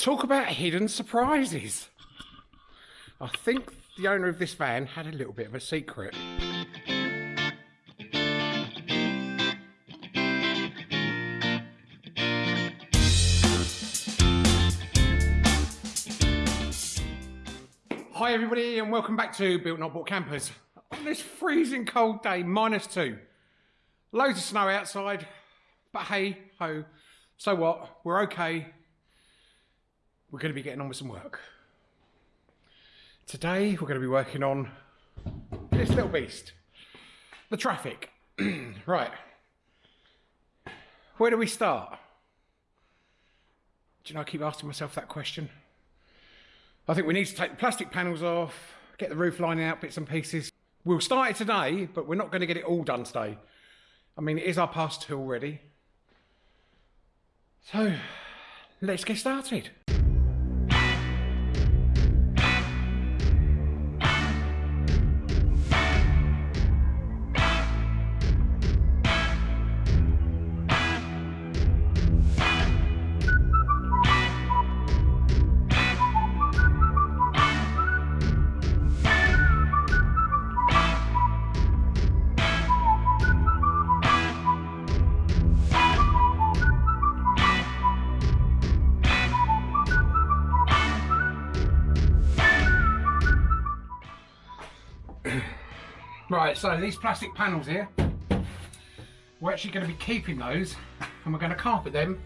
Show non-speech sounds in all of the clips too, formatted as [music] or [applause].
Talk about hidden surprises. I think the owner of this van had a little bit of a secret. Hi everybody and welcome back to Built Not Bought Campers. On this freezing cold day, minus two. Loads of snow outside, but hey ho, so what, we're okay. We're going to be getting on with some work. Today we're going to be working on this little beast, the Trafic. [clears throat] right, where do we start? Do you know, I keep asking myself that question. I think we need to take the plastic panels off, get the roof lining out, bits and pieces. We'll start it today, but we're not going to get it all done today. I mean, it is our past two already. So, let's get started. Right, so these plastic panels here, we're actually going to be keeping those and we're going to carpet them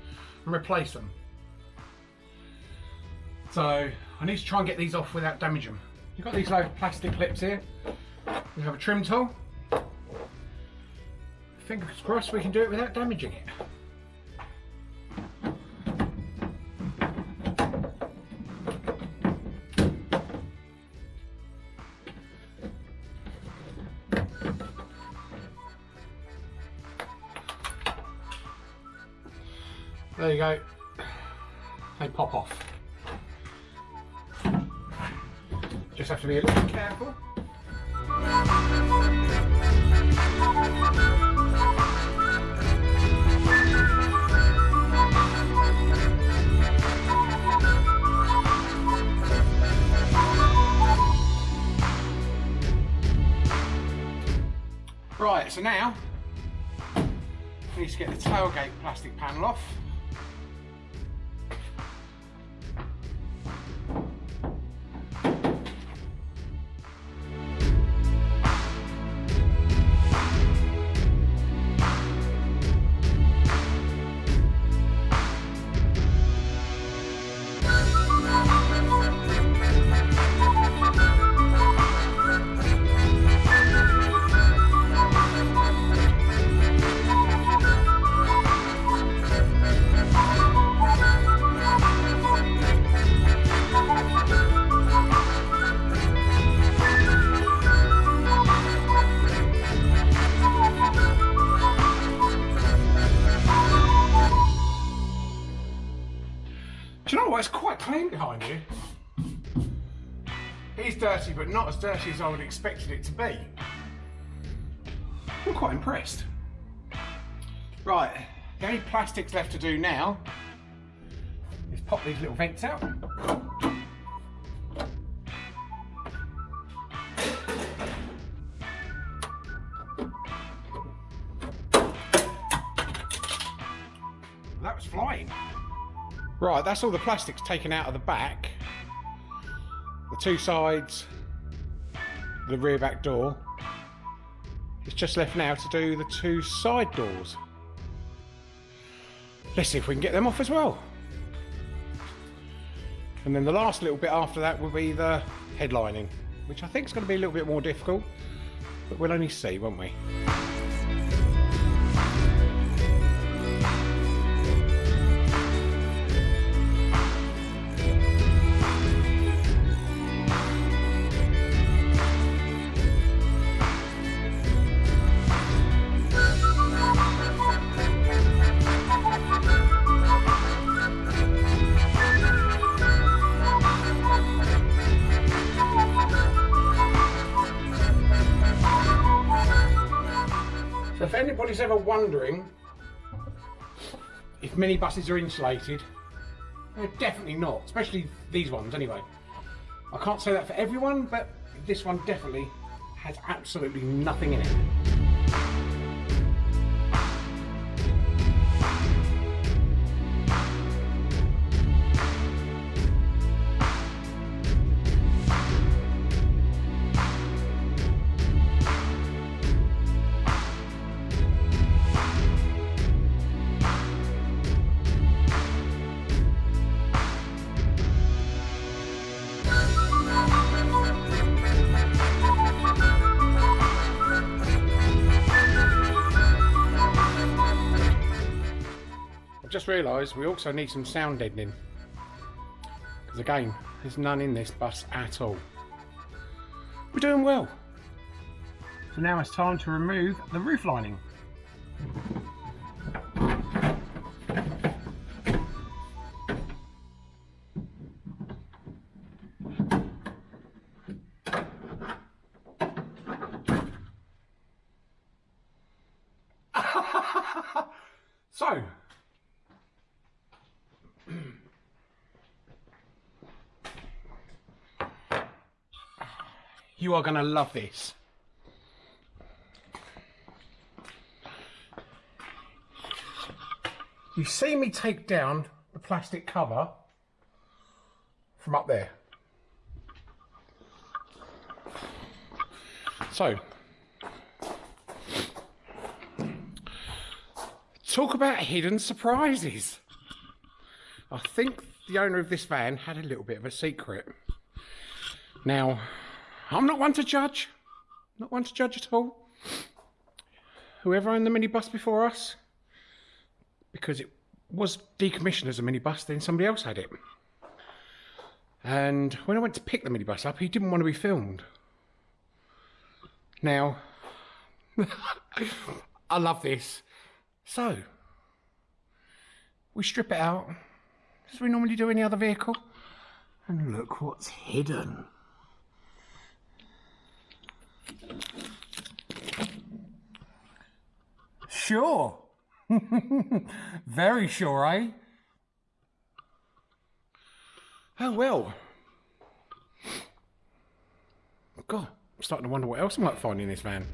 and replace them. So I need to try and get these off without damaging them. You've got these low plastic clips here. We have a trim tool. Fingers crossed we can do it without damaging it. There you go. They pop off. Just have to be a little careful. Right, so now we need to get the tailgate plastic panel off. Not as dirty as I would expected it to be. I'm quite impressed. Right, the only plastics left to do now is pop these little vents out. That was flying. Right, that's all the plastics taken out of the back. The two sides, the rear back door. It's just left now to do the two side doors. Let's see if we can get them off as well. And then the last little bit after that will be the headlining, which I think is going to be a little bit more difficult, but we'll only see, won't we? If anybody's ever wondering if minibuses are insulated, They're definitely not, especially these ones anyway. I can't say that for everyone, but this one definitely has absolutely nothing in it. Just realised we also need some sound deadening. Because again, there's none in this bus at all. We're doing well. So now it's time to remove the roof lining. [laughs] so, You are going to love this. You see me take down the plastic cover from up there. So, talk about hidden surprises. I think the owner of this van had a little bit of a secret. Now, I'm not one to judge. Not one to judge at all. Whoever owned the minibus before us, because it was decommissioned as a minibus, then somebody else had it. And when I went to pick the minibus up, he didn't want to be filmed. Now, [laughs] I love this. So, we strip it out, as we normally do any other vehicle, and look what's hidden. Sure. [laughs] Very sure, eh? Oh, well. God, I'm starting to wonder what else I might find in this van.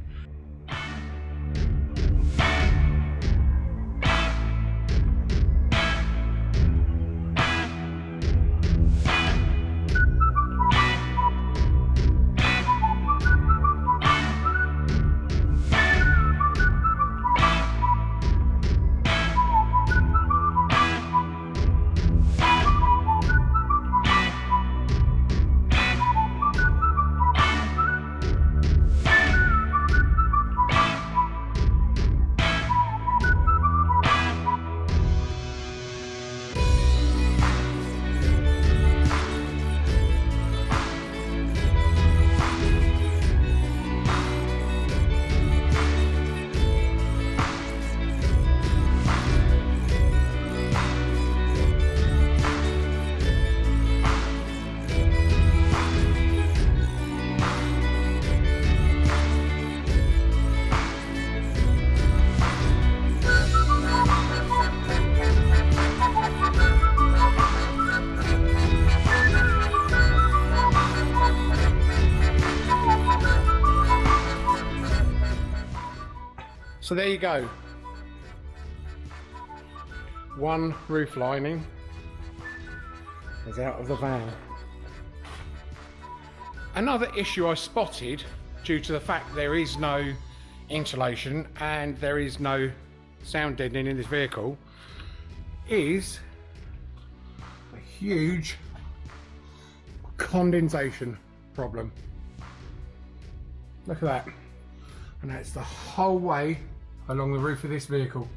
So there you go. One roof lining is out of the van. Another issue I spotted due to the fact there is no insulation and there is no sound deadening in this vehicle is a huge condensation problem. Look at that. And that's the whole way along the roof of this vehicle.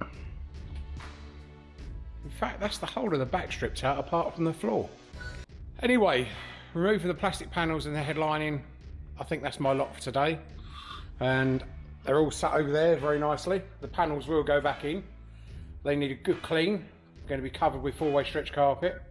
In fact, that's the whole of the back stripped out apart from the floor. Anyway, removing the plastic panels and the headlining, I think that's my lot for today. And they're all sat over there very nicely. The panels will go back in. They need a good clean. Going to be covered with four-way stretch carpet.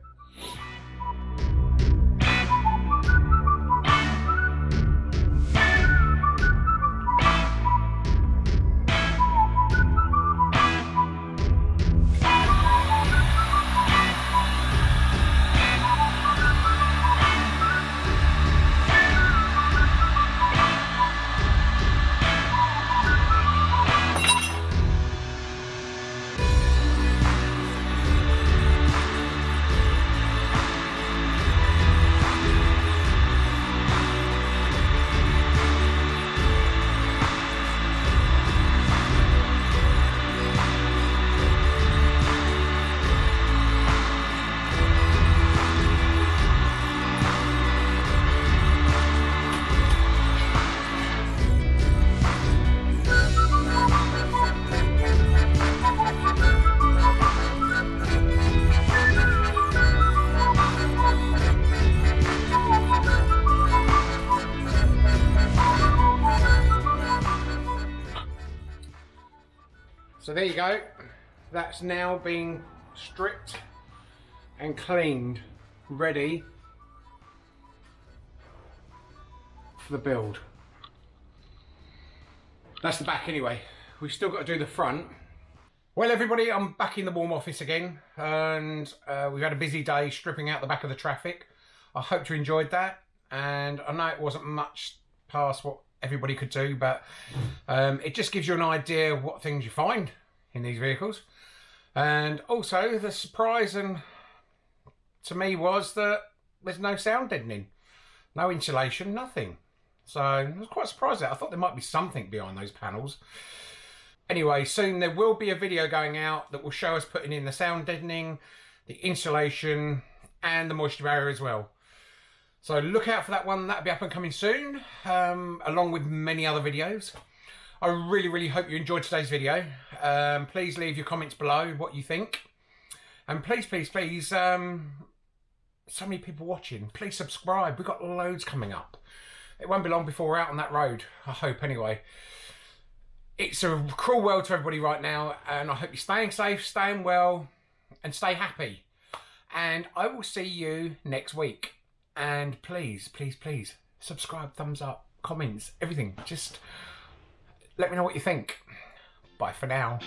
There you go. That's now been stripped and cleaned, ready for the build. That's the back anyway. We've still got to do the front. Well everybody, I'm back in the warm office again and uh, we've had a busy day stripping out the back of the Trafic. I hope you enjoyed that and I know it wasn't much past what everybody could do but um, it just gives you an idea what things you find in these vehicles. And also the surprise and to me was that there's no sound deadening, no insulation, nothing. So I was quite surprised that I thought there might be something behind those panels. Anyway, soon there will be a video going out that will show us putting in the sound deadening, the insulation, and the moisture barrier as well. So look out for that one. That'll be up and coming soon, um, along with many other videos. I really, really hope you enjoyed today's video. Um, please leave your comments below what you think. And please, please, please, um, so many people watching. Please subscribe. We've got loads coming up. It won't be long before we're out on that road. I hope anyway. It's a cruel world to everybody right now. And I hope you're staying safe, staying well, and stay happy. And I will see you next week. And please, please, please, subscribe, thumbs up, comments, everything. Just let me know what you think. Bye for now.